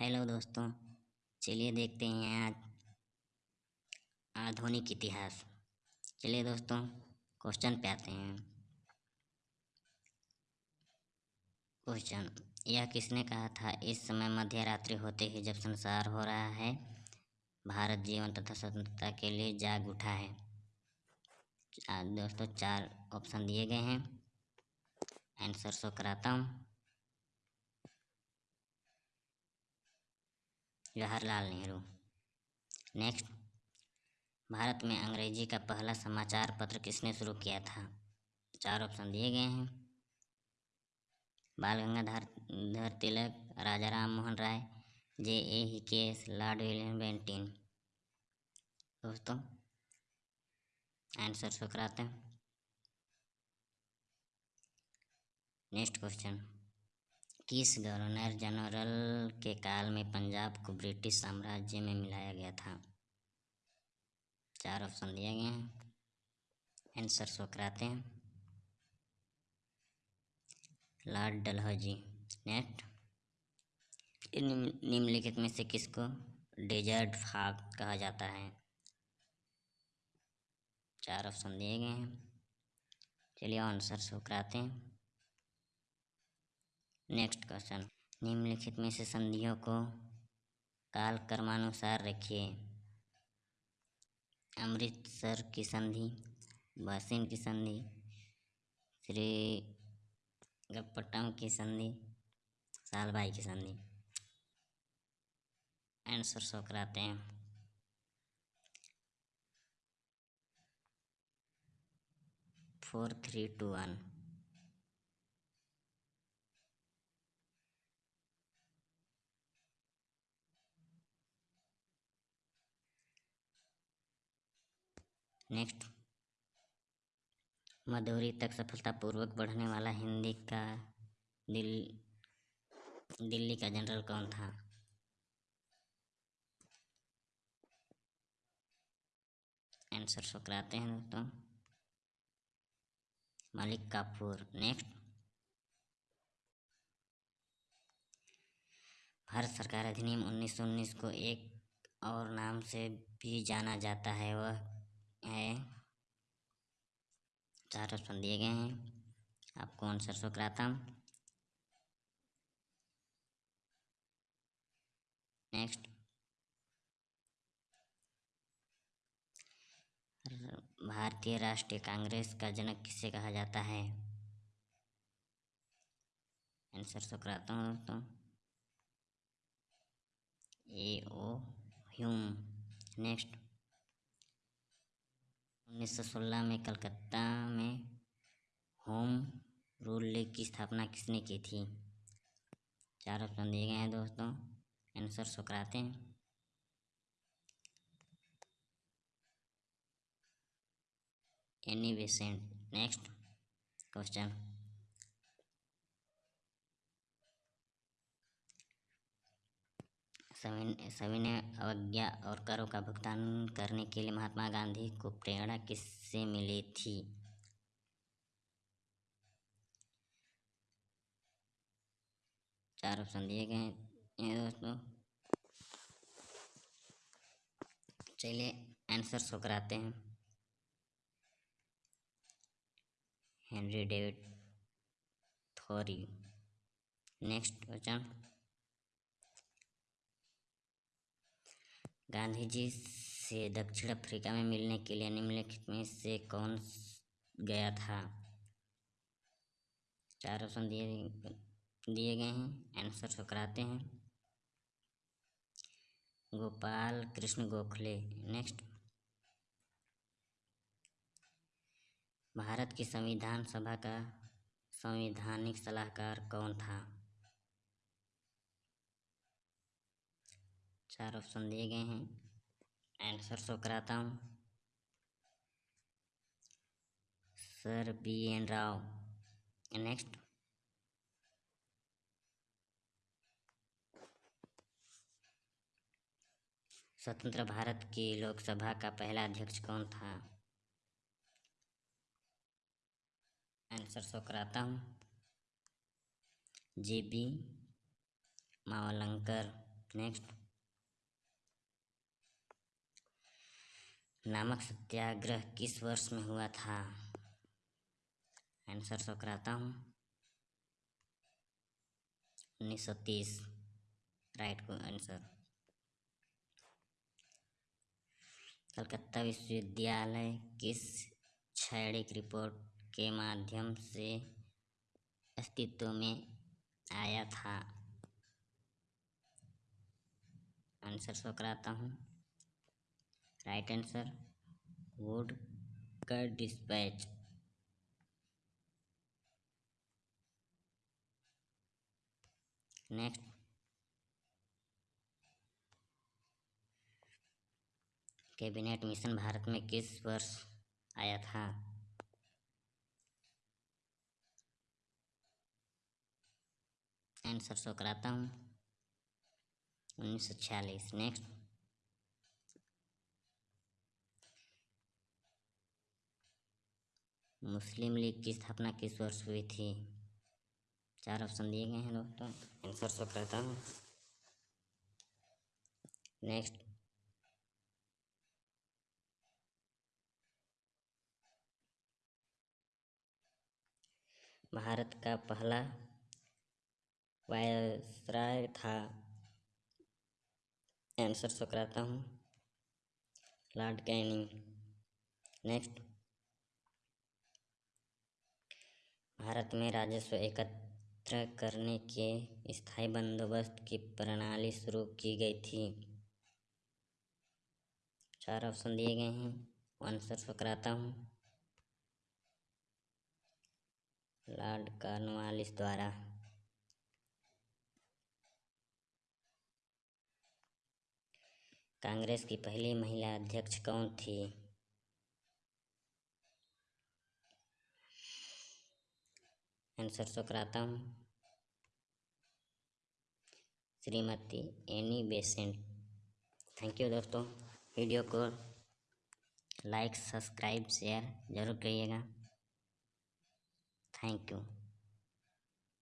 Hello दोस्तों, चलिए देखते हैं आज आधुनिक इतिहास। चलिए दोस्तों क्वेश्चन पे आते हैं। क्वेश्चन यह किसने कहा था? इस समय मध्य रात्रि होते ही जब संसार हो रहा है, भारत जीवन तथा स्वतंत्रता के लिए जाग उठा है। दोस्तों चार ऑप्शन दिए गए हैं। आंसर शो कराता हूँ। जवाहरलाल नेहरू नेक्स्ट भारत में अंग्रेज़ी का पहला समाचार पत्र किसने शुरू किया था? चार ऑप्शन दिए गए हैं। बाल गंगाधर तिलक, राजा राम मोहन राय जे ए ही केस लॉर्ड विलियम बेंटिन दोस्तों आंसर शो कराते हैं। नेक्स्ट क्वेश्चन किस गवर्नर जनरल के काल में पंजाब को ब्रिटिश साम्राज्य में मिलाया गया था। चार ऑप्शन दिए गए हैं। आंसर शो कराते हैं। Lord Dalhousie, next. निम्नलिखित में से किसको डेजर्ट फाग कहा जाता है? चार ऑप्शन दिए गए हैं। चलिए आंसर शो कराते हैं। नेक्स्ट क्वेश्चन निम्नलिखित में से संधियों को काल कर्मानुसार रखिए। अमृतसर की संधि, बासिन की संधि श्री गपट्टम की संधि, सालबाई की संधि। आंसर शो कराते हैं। Four three two one next Madhuri तक सफलतापूर्वक बढ़ने वाला हिंदी का दिल, दिल्ली का जनरल कौन था? आंसर शो कराते हैं दोस्तों। मलिक काफूर नेक्स्ट भारत सरकार अधिनियम 1919 को एक और नाम से भी जाना जाता है। वह है। चार ऑप्शन दिए गए हैं। आपको आंसर शो कराता हूँ नेक्स्ट। भारतीय राष्ट्रीय कांग्रेस का जनक किसे कहा जाता है? आंसर शो कराता हूँ दोस्तों ए ओ ह्यूम। नेक्स्ट। 1916 में कलकत्ता में होम रूल लीग की स्थापना किसने की थी? चार ऑप्शन दिए गए हैं दोस्तों। आंसर सुकराते हैं। Annie Besant next question. सविनय अवज्ञा और करों का भुगतान करने के लिए महात्मा गांधी को प्रेरणा किससे मिली थी? चार ऑप्शन दिए गए हैं। दोस्तों, चलिए आंसर शो कराते हैं। Henry David Thoreau. Next question. Gandhi ji से दक्षिण अफ्रीका में मिलने के लिए निम्नलिखित में से कौन गया था? चार ऑप्शन दिए दिए गए हैं। आंसर शो कराते हैं। गोपाल कृष्ण गोखले। नेक्स्ट भारत की संविधान सभा का संवैधानिक सलाहकार कौन था? चार ऑप्शन दिए गए हैं। आंसर शो कराता हूँ। Sir B N Rau next स्वतंत्र भारत की लोकसभा का पहला अध्यक्ष कौन था? आंसर शो कराता हूँ। जे बी मावलंकर नेक्स्ट नामक सत्याग्रह किस वर्ष में हुआ था? आंसर सो कराता हूँ। उन्नीस सौ तीस। राइट को आंसर कलकत्ता विश्वविद्यालय किस शैक्षिक रिपोर्ट के माध्यम से अस्तित्व में आया था? आंसर शो कराता हूँ। राइट आंसर वुड का dispatch next cabinet mission Bharat में किस वर्ष आया था? आंसर शो कराता हूँ। उन्नीस सौ छियालीस। नेक्स्ट मुस्लिम लीग की स्थापना किस वर्ष हुई थी? चार ऑप्शन दिए गए हैं दोस्तों आंसर शो करता हूँ। नेक्स्ट भारत का पहला वायसराय था। आंसर शो कराता हूँ। लॉर्ड कैनिंग नेक्स्ट भारत में राजस्व एकत्र करने के स्थायी बंदोबस्त की प्रणाली शुरू की गई थी। चार ऑप्शन दिए गए हैं। आंसर कराता हूँ। लॉर्ड कार्नवालिस द्वारा। कांग्रेस की पहली महिला अध्यक्ष कौन थी? आंसर शो कराता हूँ। Shrimati Annie Besant. Thank you दोस्तों। वीडियो को लाइक सब्सक्राइब शेयर ज़रूर करिएगा। Thank you